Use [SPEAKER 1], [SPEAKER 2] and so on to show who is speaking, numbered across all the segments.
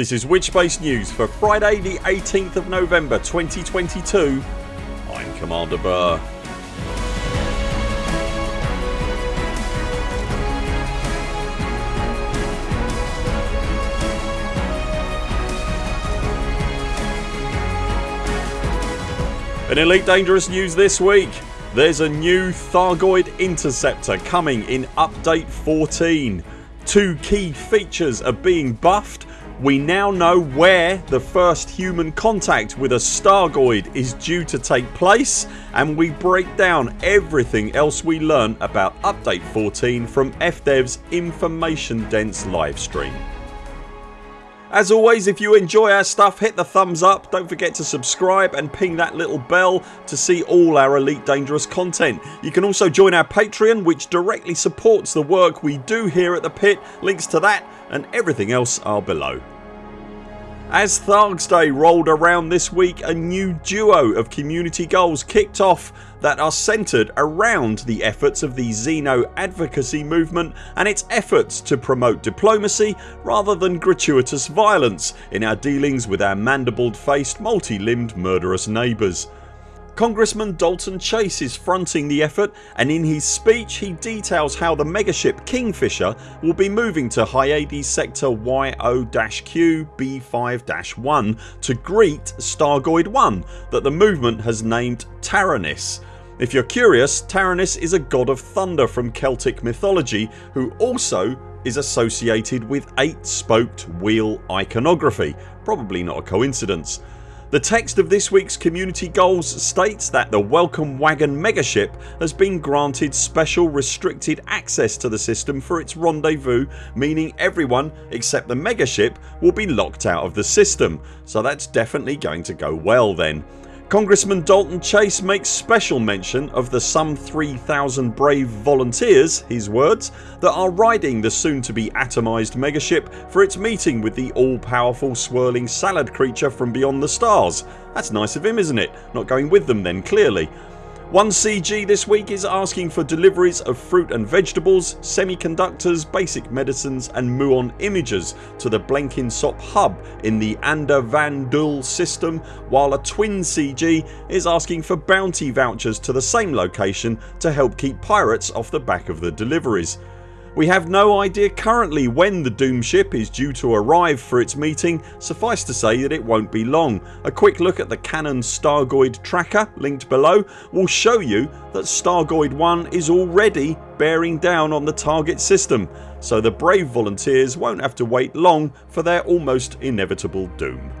[SPEAKER 1] This is Witchbase News for Friday the 18th of November 2022 I'm Commander Burr. In Elite Dangerous news this week there's a new Thargoid Interceptor coming in update 14. Two key features are being buffed we now know where the first human contact with a Thargoid is due to take place and we break down everything else we learn about update 14 from FDev's information dense livestream. As always if you enjoy our stuff hit the thumbs up, don't forget to subscribe and ping that little bell to see all our Elite Dangerous content. You can also join our Patreon which directly supports the work we do here at the pit. Links to that and everything else are below. As Thargs Day rolled around this week a new duo of community goals kicked off that are centred around the efforts of the Xeno advocacy movement and its efforts to promote diplomacy rather than gratuitous violence in our dealings with our mandibled faced multi-limbed murderous neighbours. Congressman Dalton Chase is fronting the effort and in his speech he details how the megaship Kingfisher will be moving to Hyades sector YO-Q B5-1 to greet Thargoid 1 that the movement has named Taranis. If you're curious Taranis is a god of thunder from Celtic mythology who also is associated with 8 spoked wheel iconography. Probably not a coincidence. The text of this weeks community goals states that the Welcome Wagon megaship has been granted special restricted access to the system for its rendezvous meaning everyone except the megaship will be locked out of the system so that's definitely going to go well then. Congressman Dalton Chase makes special mention of the some 3000 brave volunteers his words that are riding the soon to be atomised megaship for its meeting with the all powerful swirling salad creature from beyond the stars. That's nice of him isn't it? Not going with them then clearly. 1CG this week is asking for deliveries of fruit and vegetables, semiconductors, basic medicines and muon imagers to the Blenkinsop hub in the Ander Van Dul system while a twin CG is asking for bounty vouchers to the same location to help keep pirates off the back of the deliveries. We have no idea currently when the Doom ship is due to arrive for its meeting suffice to say that it won't be long. A quick look at the Canonn Thargoid tracker linked below will show you that Thargoid 1 is already bearing down on the target system so the brave volunteers won't have to wait long for their almost inevitable doom.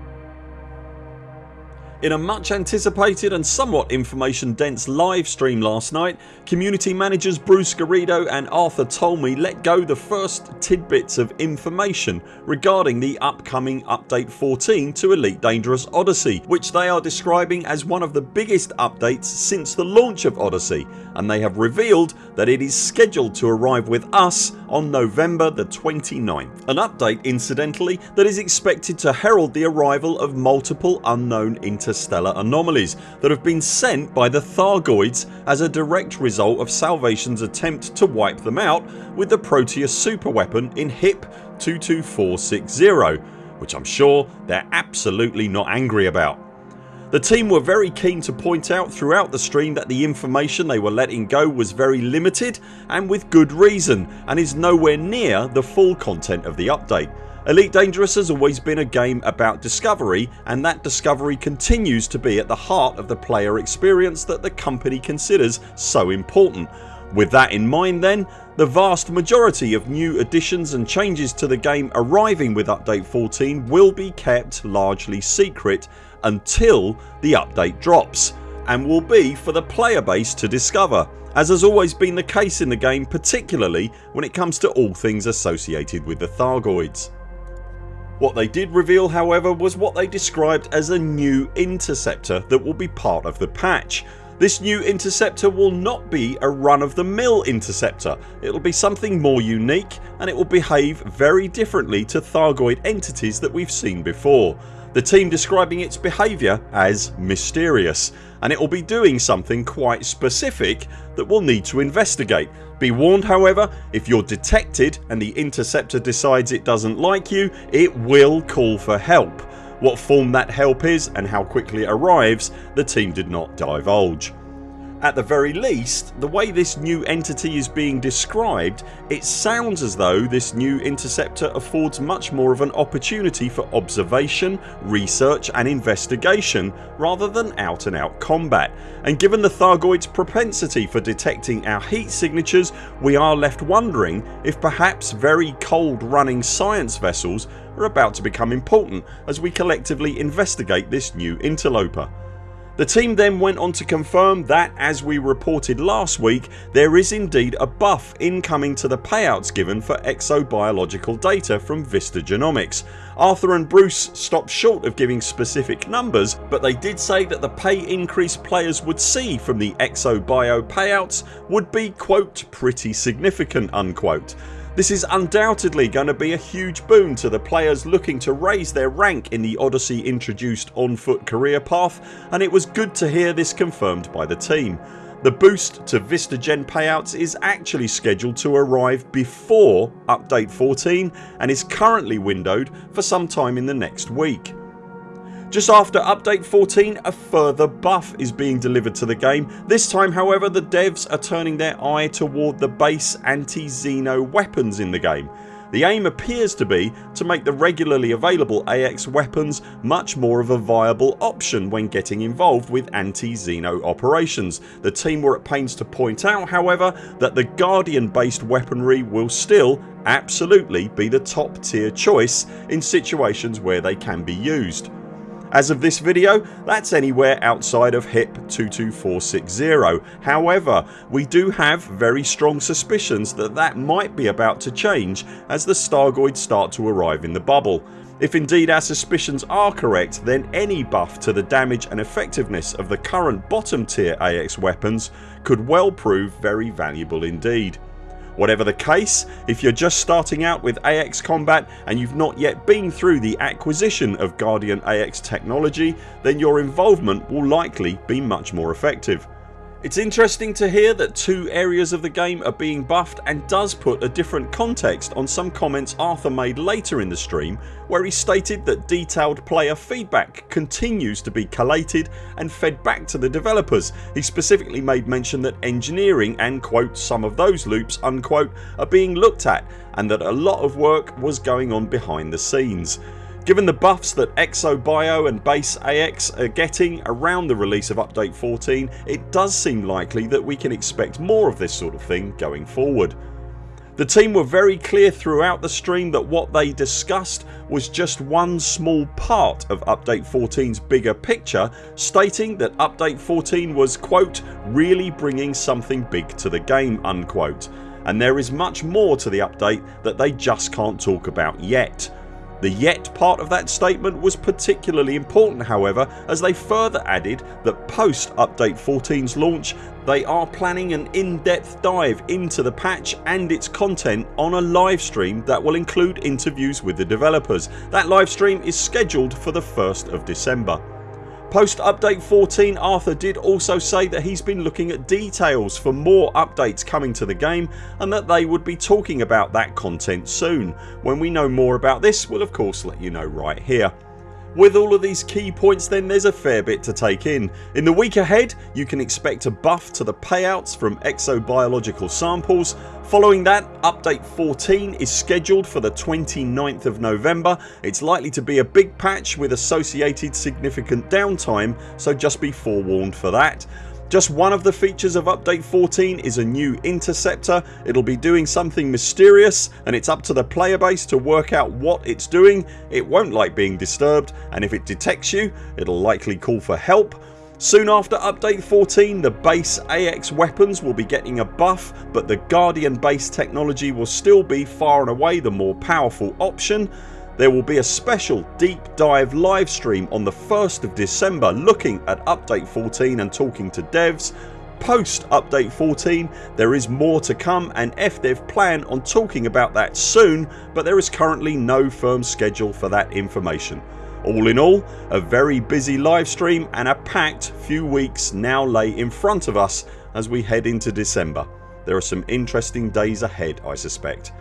[SPEAKER 1] In a much anticipated and somewhat information dense live stream last night community managers Bruce Garrido and Arthur Tolmie let go the first tidbits of information regarding the upcoming update 14 to Elite Dangerous Odyssey which they are describing as one of the biggest updates since the launch of Odyssey and they have revealed that it is scheduled to arrive with us on November the 29th. An update incidentally that is expected to herald the arrival of multiple unknown interstellar anomalies that have been sent by the Thargoids as a direct result of Salvation's attempt to wipe them out with the Proteus superweapon in HIP 22460 which I'm sure they're absolutely not angry about. The team were very keen to point out throughout the stream that the information they were letting go was very limited and with good reason and is nowhere near the full content of the update. Elite Dangerous has always been a game about discovery and that discovery continues to be at the heart of the player experience that the company considers so important. With that in mind then the vast majority of new additions and changes to the game arriving with update 14 will be kept largely secret until the update drops and will be for the player base to discover as has always been the case in the game particularly when it comes to all things associated with the Thargoids. What they did reveal however was what they described as a new interceptor that will be part of the patch. This new interceptor will not be a run of the mill interceptor, it will be something more unique and it will behave very differently to Thargoid entities that we've seen before. The team describing its behaviour as mysterious and it will be doing something quite specific that we'll need to investigate. Be warned however if you're detected and the interceptor decides it doesn't like you it will call for help. What form that help is and how quickly it arrives the team did not divulge. At the very least the way this new entity is being described it sounds as though this new interceptor affords much more of an opportunity for observation, research and investigation rather than out and out combat and given the Thargoids propensity for detecting our heat signatures we are left wondering if perhaps very cold running science vessels are about to become important as we collectively investigate this new interloper. The team then went on to confirm that as we reported last week there is indeed a buff incoming to the payouts given for exobiological data from Vista Genomics. Arthur and Bruce stopped short of giving specific numbers but they did say that the pay increase players would see from the exobio payouts would be quote pretty significant unquote. This is undoubtedly going to be a huge boon to the players looking to raise their rank in the Odyssey introduced on foot career path and it was good to hear this confirmed by the team. The boost to Vista Gen payouts is actually scheduled to arrive before update 14 and is currently windowed for some time in the next week. Just after update 14 a further buff is being delivered to the game. This time however the devs are turning their eye toward the base anti-Xeno weapons in the game. The aim appears to be to make the regularly available AX weapons much more of a viable option when getting involved with anti-Xeno operations. The team were at pains to point out however that the Guardian based weaponry will still absolutely be the top tier choice in situations where they can be used. As of this video that's anywhere outside of HIP 22460 however we do have very strong suspicions that that might be about to change as the Thargoids start to arrive in the bubble. If indeed our suspicions are correct then any buff to the damage and effectiveness of the current bottom tier AX weapons could well prove very valuable indeed. Whatever the case, if you're just starting out with AX combat and you've not yet been through the acquisition of Guardian AX technology then your involvement will likely be much more effective. It's interesting to hear that two areas of the game are being buffed and does put a different context on some comments Arthur made later in the stream where he stated that detailed player feedback continues to be collated and fed back to the developers. He specifically made mention that engineering and quote some of those loops unquote are being looked at and that a lot of work was going on behind the scenes. Given the buffs that ExoBio and Base AX are getting around the release of update 14 it does seem likely that we can expect more of this sort of thing going forward. The team were very clear throughout the stream that what they discussed was just one small part of update 14's bigger picture stating that update 14 was quote really bringing something big to the game unquote and there is much more to the update that they just can't talk about yet. The yet part of that statement was particularly important however as they further added that post update 14's launch they are planning an in-depth dive into the patch and its content on a live stream that will include interviews with the developers. That live stream is scheduled for the 1st of December. Post update 14 Arthur did also say that he's been looking at details for more updates coming to the game and that they would be talking about that content soon. When we know more about this we'll of course let you know right here. With all of these key points then there's a fair bit to take in. In the week ahead you can expect a buff to the payouts from exobiological samples. Following that update 14 is scheduled for the 29th of November. It's likely to be a big patch with associated significant downtime so just be forewarned for that. Just one of the features of update 14 is a new interceptor. It'll be doing something mysterious and it's up to the player base to work out what it's doing. It won't like being disturbed and if it detects you it'll likely call for help. Soon after update 14 the base AX weapons will be getting a buff but the Guardian base technology will still be far and away the more powerful option. There will be a special deep dive live stream on the 1st of December looking at update 14 and talking to devs Post update 14 there is more to come and FDev plan on talking about that soon but there is currently no firm schedule for that information. All in all a very busy livestream and a packed few weeks now lay in front of us as we head into December. There are some interesting days ahead I suspect.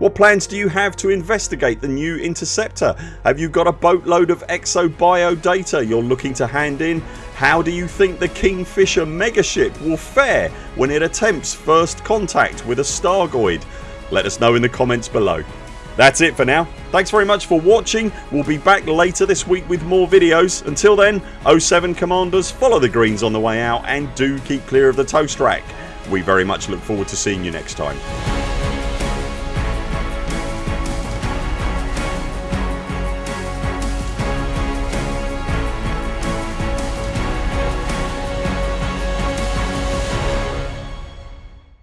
[SPEAKER 1] What plans do you have to investigate the new Interceptor? Have you got a boatload of exobio data you're looking to hand in? How do you think the Kingfisher megaship will fare when it attempts first contact with a Thargoid? Let us know in the comments below. That's it for now. Thanks very much for watching. We'll be back later this week with more videos. Until then 0 7 CMDRs follow the greens on the way out and do keep clear of the toast rack. We very much look forward to seeing you next time.